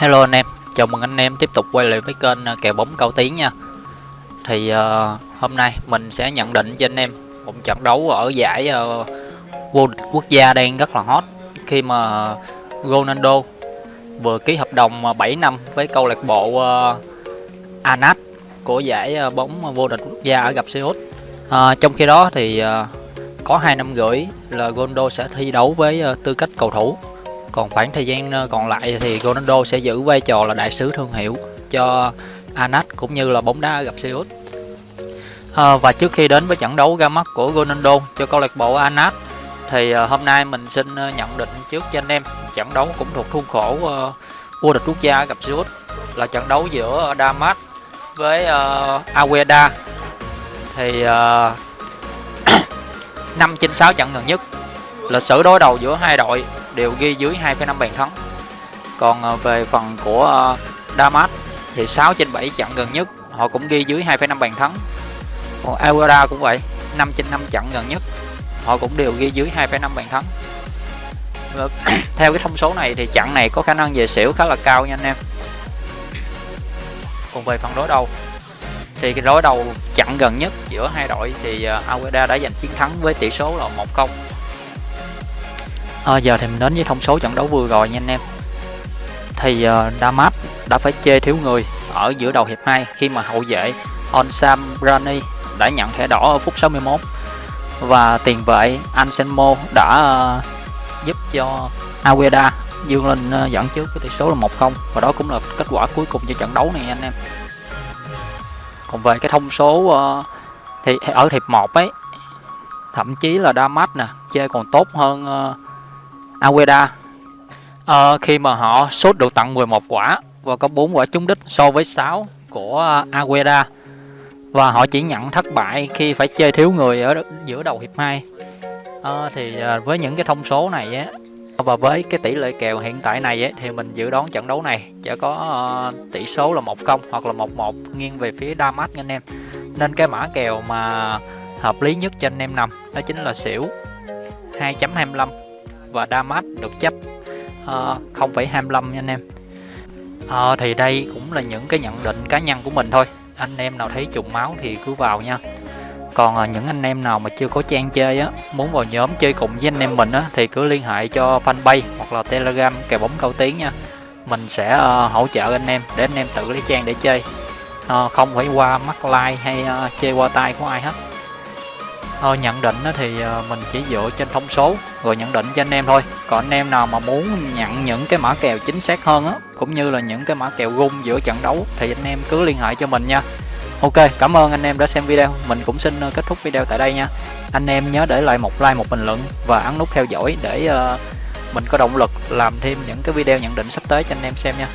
Hello anh em, chào mừng anh em tiếp tục quay lại với kênh ờ, kèo bóng cao tiến nha. Thì uh, hôm nay mình sẽ nhận định cho anh em một trận đấu ở giải uh, vô địch quốc gia đang rất là hot. Khi mà Ronaldo vừa ký hợp đồng 7 năm với câu lạc bộ uh, Anat của giải bóng vô địch quốc gia ở gặp Seoul uh, Trong khi đó thì uh, có hai năm rưỡi là Ronaldo sẽ thi đấu với uh, tư cách cầu thủ còn khoảng thời gian ờ, còn lại thì Ronaldo sẽ giữ vai trò là đại sứ thương hiệu cho Anas cũng như là bóng đá gặp Seoul. À, và trước khi đến với trận đấu ra mắt của Ronaldo cho câu lạc bộ Anas thì ờ, hôm nay mình xin nhận định trước cho anh em trận đấu cũng thuộc khuôn khổ uh, vô địch quốc gia gặp Seoul là trận đấu giữa Damas với uh, Aweda. Thì uh, 5 trên 6 trận gần nhất lịch sử đối đầu giữa hai đội đều ghi dưới 2,5 bàn thắng. Còn ờ, về phần của ờ, Damas thì 6 trên 7 trận gần nhất họ cũng ghi dưới 2,5 bàn thắng. Còn Aguada cũng vậy 5 trên 5 trận gần nhất họ cũng đều ghi dưới 2,5 bàn thắng. Ờ, theo cái thông số này thì trận này có khả năng về xỉu khá là cao nha anh em. Còn về phần đối đầu thì cái đối đầu trận gần nhất giữa hai đội thì ờ, Agueda đã giành chiến thắng với tỷ số là 1-0 à, giờ thì mình đến với thông số trận đấu vừa rồi nha anh em. Thì uh, Damas đã phải chê thiếu người ở giữa đầu hiệp 2 khi mà hậu vệ Onsam Rani đã nhận thẻ đỏ ở phút 61 và tiền vệ Anselmo đã uh, giúp cho Aweda dương lên uh, dẫn trước cái tỷ số là 1-0 và đó cũng là kết quả cuối cùng cho trận đấu này anh em. Còn về cái thông số uh, thì ở hiệp 1 ấy thậm chí là Damas nè chơi còn tốt hơn uh, Agueda à, ờ, khi mà họ sốt được tặng 11 quả và có 4 quả trúng đích so với 6 của Agueda và họ chỉ nhận thất bại khi phải chơi thiếu người ở giữa đầu hiệp 2 à, ờ, thì ờ, với những cái thông số này á và với cái tỷ lệ kèo hiện tại này ấy, thì mình dự đoán trận đấu này sẽ có uh, tỷ số là 1-0 hoặc là 1-1 nghiêng về phía Damas anh em. Nên cái mã kèo mà hợp lý nhất cho anh em nằm đó chính là xỉu 2.25 và Damas được chấp ờ, uh, 0,25 nha anh em. Uh, thì đây cũng là những cái nhận định cá nhân của mình thôi. Anh em nào thấy trùng máu thì cứ vào nha. Còn uh, những anh em nào mà chưa có trang chơi á muốn vào nhóm chơi cùng với anh em mình á thì cứ liên hệ cho fanpage hoặc là telegram kèo bóng cao tiếng nha. Mình sẽ uh, hỗ trợ anh em để anh em tự lấy trang để chơi. Uh, không phải qua mắt like hay uh, chơi qua tay của ai hết. Ờ, nhận định thì ờ, mình chỉ dựa trên thông số rồi nhận định cho anh em thôi. Còn anh em nào mà muốn nhận những cái mã kèo chính xác hơn á cũng như là những cái mã kèo gung giữa trận đấu thì anh em cứ liên hệ cho mình nha. Ok cảm ơn anh em đã xem video. Mình cũng xin ờ, kết thúc video tại đây nha. Anh em nhớ để lại một like một bình luận và ấn nút theo dõi để ờ, mình có động lực làm thêm những cái video nhận định sắp tới cho anh em xem nha.